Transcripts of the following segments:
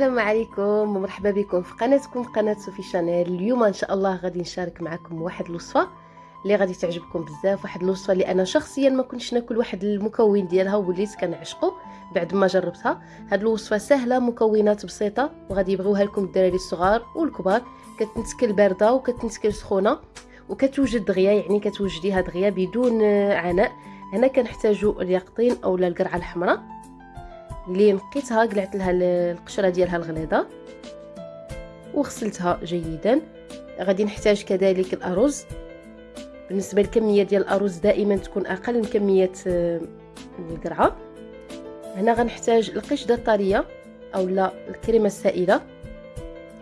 السلام عليكم ومرحبا بكم في قناتكم قناة صوفي شانيل. اليوم إن شاء الله غادي نشارك معكم واحد الوصفة اللي غادي تعجبكم بزاف واحد الوصفة اللي أنا شخصيا ما كنتش ناكل واحد المكون ديالها وليت كنعشقو بعد ما جربتها. هاد الوصفة سهلة مكونات بسيطة وغادي يبغيوها لكم الدراري الصغار والكبار. كتنتكل باردة وكتنتكل سخونة وكتوجد دغيا يعني كتوجديها دغيا بدون عناء. هنا كنحتاجو اليقطين اولا القرعة الحمراء. اللي نقيتها قلعت لها القشرة ديالها الغليظة وغسلتها جيدا. غادي نحتاج كذلك الأرز. بالنسبة للكمية ديال الأرز دائما تكون أقل من كمية آه، القرعة. هنا غنحتاج القشده الطرية اولا الكريمة السائلة.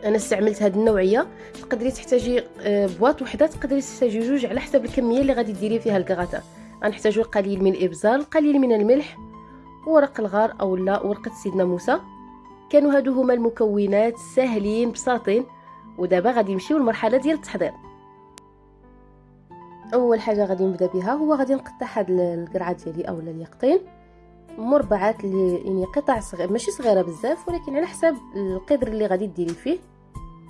أنا استعملت هذه النوعية. تقدري تحتاجي آه، بواط وحدة تقدري تحتاجي جوج على حسب الكمية اللي غادي ديري فيها الكغاتا غنحتاجو القليل من الابزار القليل من الملح. ورق الغار أو لا ورقة سيدنا موسى. كانوا هادو هما المكونات ساهلين بساطين ودابا غادي نمشيو للمرحله ديال التحضير. أول حاجة غادي نبدأ بها هو غادي نقطع هاد القرعة ديالي اولا اليقطين. مربعات اللي يعني قطع صغيره ماشي صغيرة بزاف ولكن على حسب القدر اللي غادي ديري فيه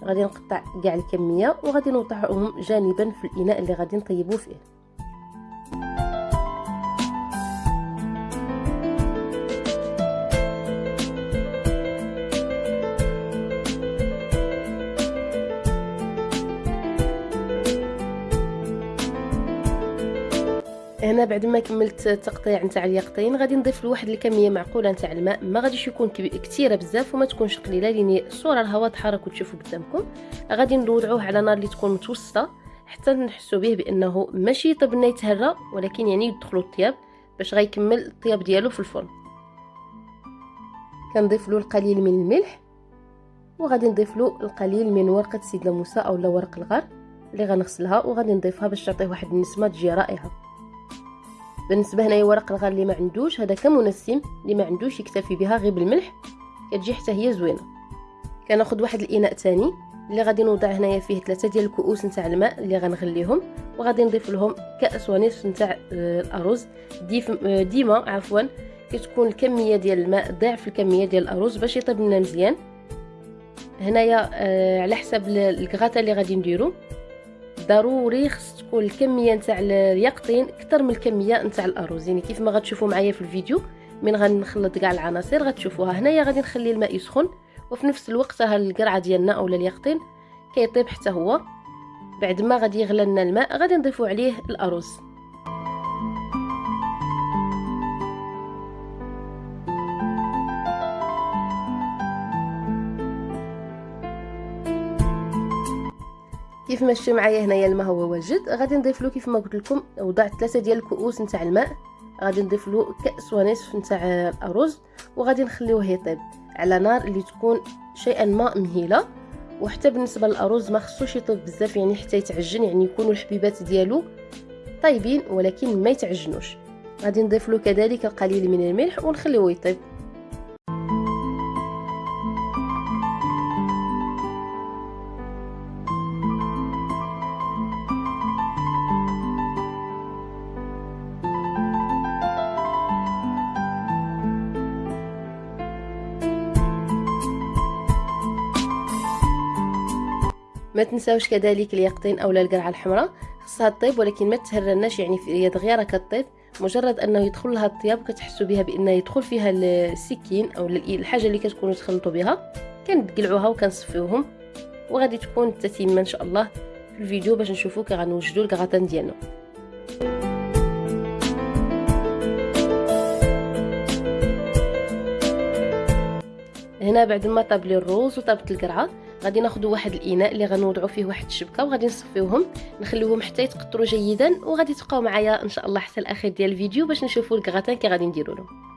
غادي نقطع كاع الكمية وغادي نوضعهم جانبا في الإناء اللي غادي نطيبو فيه. هنا بعد ما كملت التقطيع نتاع اليقطين غادي نضيف له واحد الكمية معقولة نتاع الماء ما غاديش يكون كثيره بزاف وما تكونش قليلة لأن الصورة راه واضحة راكم تشوفوا قدامكم. غادي نوضعوه على نار اللي تكون متوسطة حتى نحسوا به بأنه ماشي طبنا يتهرى ولكن يعني يدخلوا الطياب باش غيكمل الطياب ديالو في الفرن. كنضيف له القليل من الملح وغادي نضيف له القليل من ورقة سيدنا موسى اولا ورق الغار اللي غنغسلها وغادي نضيفها باش تعطيه واحد النسمة تجي رائعة. بالنسبة هنايا ورق الغار اللي ما عندوش هذا كمنسم اللي ما عندوش يكتفي بها غير بالملح. كتجي حتى هي زوينة. كناخذ واحد الإناء ثاني اللي غادي نوضع هنايا فيه ثلاثة ديال الكؤوس نتاع الماء اللي غنغليهم وغادي نضيف لهم كأس ونصف نتاع آه، الأرز. آه، ديما عفوا كتكون الكمية ديال الماء ضعف الكمية ديال الأرز باش يطيب لنا مزيان. هنايا آه، على حسب الكغاتا اللي غادي نديرو. ضروري خص تكون الكمية نتاع اليقطين أكثر من الكمية نتاع الارز يعني كيف ما غتشوفوا معايا في الفيديو من غنخلط كاع العناصر غتشوفوها هنايا غادي نخلي الماء يسخن وفي نفس الوقت ها القرعة ديالنا اولا اليقطين كيطيب حتى هو. بعد ما غادي يغلى لنا الماء غادي نضيفو عليه الارز كيف شفتوا معايا هنايا الماء هو واجد غادي نضيف له كيف ما قلت لكم وضعت ثلاثة ديال الكؤوس نتاع الماء. غادي نضيف له كأس ونصف نتاع الأرز وغادي نخليوه يطيب على نار اللي تكون شيئا ما مهيلة. وحتى بالنسبة للأرز ما خصوش يطيب بزاف يعني حتى يتعجن يعني يكونوا الحبيبات ديالو طيبين ولكن ما يتعجنوش. غادي نضيف له كذلك القليل من الملح ونخليوه يطيب. ما تنساوش كذلك اليقطين أولا القرعة الحمراء. خصها تطيب ولكن ما تهرناش يعني في يد غيره كطيب مجرد أنه يدخل لها الطياب كتحسوا بها بأنه يدخل فيها السكين أو الحاجة اللي كتكونوا تخلطوا بها. كنقلعوها وكنصفيوهم وغادي تكون التتمه إن شاء الله في الفيديو باش نشوفوا كي غنوجدوا الكغاتان ديالنا. هنا بعد ما طاب لي الروز وطابت القرعة. غادي ناخذ واحد الإناء اللي غنوضعوا فيه واحد الشبكة وغادي نصفيوهم نخليوهم حتى يتقطروا جيدا وغادي تبقاو معايا إن شاء الله حتى الأخير ديال الفيديو باش نشوفوا الكغاتان كي غادي نديروا لهم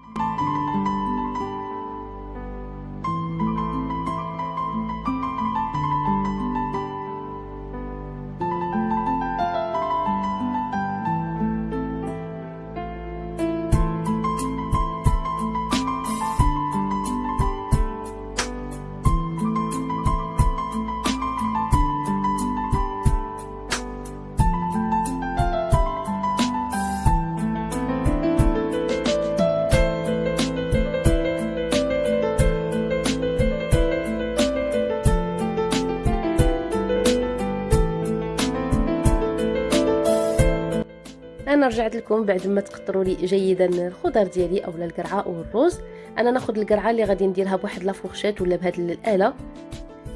رجعت لكم بعد ما تقطروا لي جيدا الخضر ديالي اولا القرعة أو الروز أنا ناخذ القرعة اللي غادي نديرها بواحد لافورشيت ولا بهاد الآلة.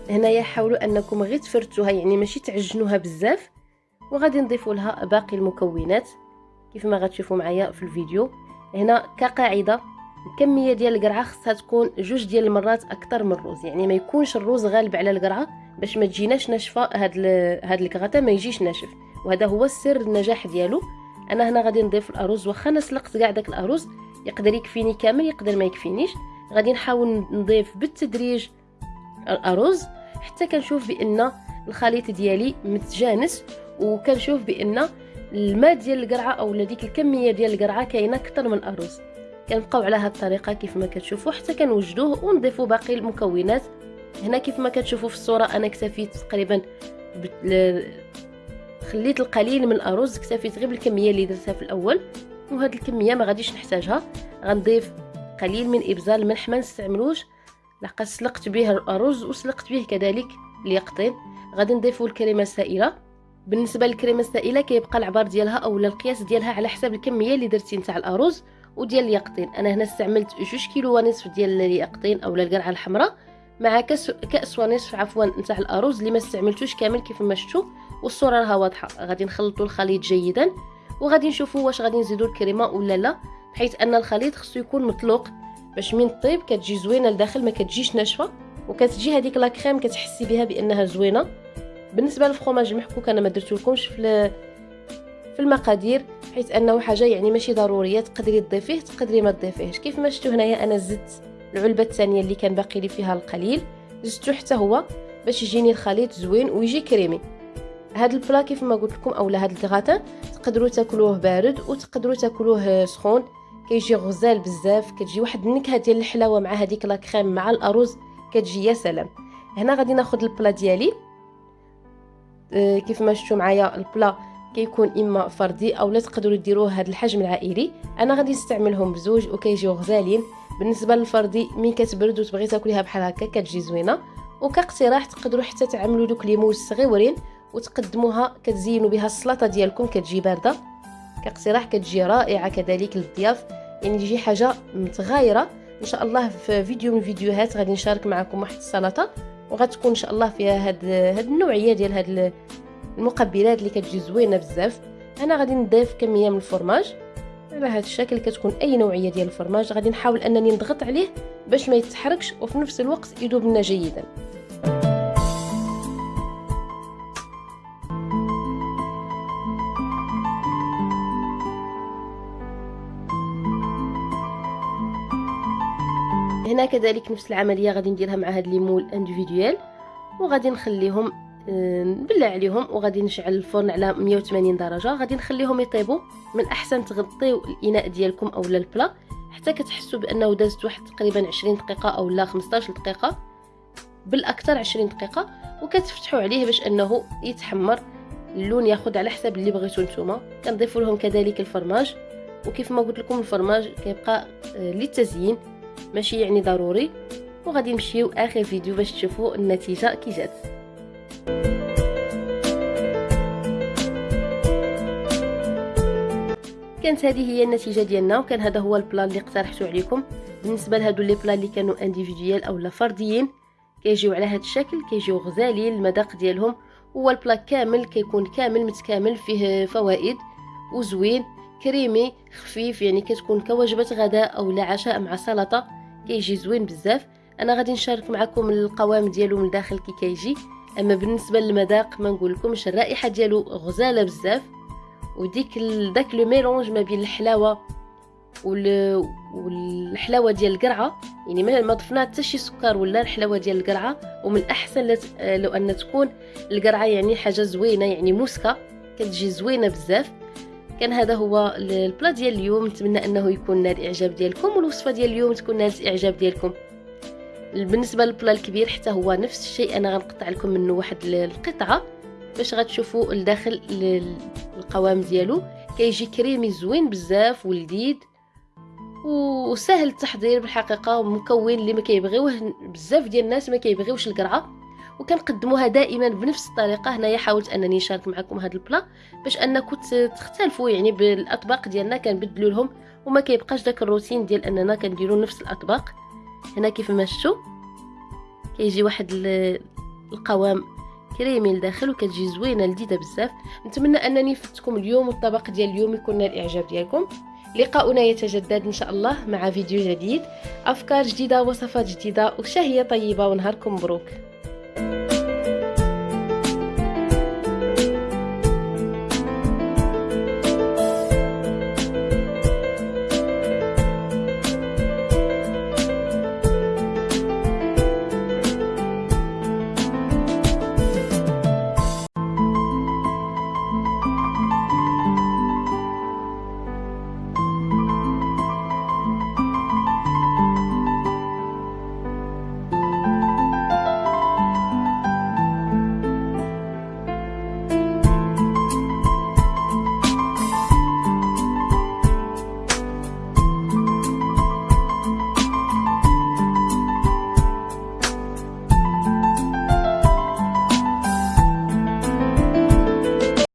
هنايا حاولوا أنكم غير تفرتوها يعني ماشي تعجنوها بزاف. وغادي نضيفوا لها باقي المكونات. كيف ما غتشوفوا معايا في الفيديو. هنا كقاعدة الكمية ديال القرعة خصها تكون جوج ديال المرات أكثر من الروز يعني ما يكونش الروز غالب على القرعة باش ما تجيناش ناشفة هاد هاد الكغاتا ما يجيش ناشف. وهذا هو السر النجاح ديالو. أنا هنا غادي نضيف الأرز واخا أنا سلقت كاع داك الأرز يقدر يكفيني كامل يقدر ما يكفينيش. غادي نحاول نضيف بالتدريج الأرز حتى كنشوف بأن الخليط ديالي متجانس وكنشوف بأن الماء ديال القرعة أو ديك الكمية ديال القرعة كاينة أكثر من الأرز. كنبقاو على هاد الطريقة كيف ما كتشوفوا حتى كنوجدوه ونضيفوا باقي المكونات. هنا كيف ما كتشوفوا في الصورة أنا اكتفيت تقريبا خليت القليل من الأرز اكتفيت غير بالكميه اللي درتها في الأول وهاد الكمية ما غاديش نحتاجها. غنضيف قليل من ابزار الملح ما نستعملوش. لقد سلقت به الأرز وسلقت به كذلك اليقطين. غادي نضيفوا الكريمة السائلة. بالنسبة للكريمة السائلة كيبقى العبار ديالها اولا القياس ديالها على حسب الكمية اللي درتي نتاع الأرز وديال اليقطين. أنا هنا استعملت جوج كيلو ونصف ديال اليقطين اولا القرعة الحمراء. مع كاس كاس ونصف عفوا نتاع الأرز اللي ما استعملتوش كامل كيف ما شفتوا والصورة راها واضحة. غادي نخلطوا الخليط جيدا وغادي نشوفوا واش غادي نزيدوا الكريمة ولا لا حيث أن الخليط خصو يكون مطلوق. باش من طيب كتجي زوينة لداخل ما كتجيش ناشفة وكتجي هذيك لا كريم كتحسي بها بأنها زوينة. بالنسبة للفرomاج المحكوك أنا ما درتولكمش في في المقادير حيث أنه حاجة يعني ماشي ضرورية تقدري تضيفيه تقدري ما تضيفيهش. كيف ما شفتوا هنايا أنا زدت العلبة الثانية اللي كان باقي لي فيها القليل. زدته حتى هو باش يجيني الخليط زوين ويجي كريمي. هاد البلا كيف ما قلت لكم أولا هاد الغاتان تقدروا تاكلوه بارد وتقدروا تاكلوه سخون. كيجي غزال بزاف كتجي واحد النكهة ديال الحلاوة مع هذيك لا كريم مع الأرز كتجي يا سلام. هنا غادي ناخذ البلا ديالي. أه كيف ما شفتوا معايا البلا كيكون إما فردي أو لا تقدروا ديروه هذا الحجم العائلي. أنا غادي نستعملهم بزوج وكيجيو غزالين. بالنسبة للفردي مين كتبرد وتبغي تاكليها بحال هكا كتجي زوينة. وكاقتراح تقدروا حتى تعملوا دوك لي موز صغيورين وتقدموها كتزينوا بها السلطة ديالكم كتجي باردة. كاقتراح كتجي رائعة كذلك للضياف. يعني تجي حاجة متغايرة. إن شاء الله في فيديو من الفيديوهات غادي نشارك معكم واحد السلطة. وغتكون إن شاء الله فيها هاد هاد النوعية ديال هاد المقبلات اللي كتجي زوينة بزاف. أنا غادي نضيف كمية من الفرماج. على هذا الشكل كتكون أي نوعية ديال الفرماج غادي نحاول أنني نضغط عليه باش ما يتحركش وفي نفس الوقت يذوب لنا جيدا. هنا كذلك نفس العملية غادي نديرها مع هاد لي مول انديفيدويل وغادي نخليهم نبلع عليهم وغادي نشعل الفرن على 180 درجة. غادي نخليهم يطيبوا. من أحسن تغطيو الإناء ديالكم اولا البلا. حتى كتحسوا بأنه دازت واحد تقريبا 20 دقيقة أو لا 15 دقيقة. بالأكثر 20 دقيقة. وكتفتحوا عليه باش أنه يتحمر. اللون ياخذ على حسب اللي بغيتو نتوما. كنضيفوا لهم كذلك الفرماج. وكيف ما قلت لكم الفرماج كيبقى آه، للتزيين. ماشي يعني ضروري. وغادي نمشيو آخر فيديو باش تشوفوا النتيجة كي جات. كانت هذه هي النتيجة ديالنا وكان هذا هو البلان اللي اقترحته عليكم. بالنسبة لهادو les plats اللي كانوا individuels اولا فرديين كيجيو على هذا الشكل كيجيو غزالين المذاق ديالهم. هو ال plat كامل كيكون كامل متكامل فيه فوائد وزوين كريمي خفيف يعني كتكون كوجبة غداء أو لا عشاء مع سلطة. كيجي زوين بزاف. أنا غادي نشارك معكم القوام ديالو من الداخل كي كيجي. أما بالنسبة للمذاق ما نقول لكمش الرائحة ديالو غزالة بزاف وديك داك لو ميلونج ما بين الحلاوة والحلاوة ديال القرعة. يعني ما ضفنا حتى شي سكر ولا الحلاوة ديال القرعة ومن الأحسن لو أن تكون القرعة يعني حاجة زوينة يعني موسكة كتجي زوينة بزاف. كان هذا هو البلا ديال اليوم. نتمنى أنه يكون نال الاعجاب ديالكم والوصفة ديال اليوم تكون نالت الاعجاب ديالكم. بالنسبة للبلا الكبير حتى هو نفس الشيء. أنا غنقطع لكم منه واحد القطعة باش غتشوفوا الداخل القوام ديالو. كيجي كريمي زوين بزاف ولذيذ وسهل التحضير بالحقيقة مكون اللي ما كيبغيوه بزاف ديال الناس ما كيبغيوش القرعة. وكنقدموها دائما بنفس الطريقة. هنايا حاولت أنني نشارك معكم هذا البلا باش انكم تختلفوا يعني بالأطباق ديالنا كنبدلوا لهم وما كيبقاش داك الروتين ديال أننا كنديروا نفس الأطباق. هنا كيف ما شفتوا كيجي واحد القوام كريمي لداخل وكتجي زوينة لذيذة بزاف. نتمنى أنني فتكم اليوم والطبق ديال اليوم يكون الإعجاب ديالكم. لقاؤنا يتجدد إن شاء الله مع فيديو جديد. أفكار جديدة وصفات جديدة وشهية طيبة ونهاركم مبروك.